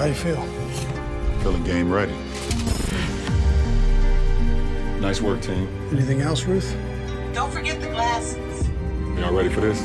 How you feel? Feeling game ready. Nice work, team. Anything else, Ruth? Don't forget the glasses. Y'all ready for this?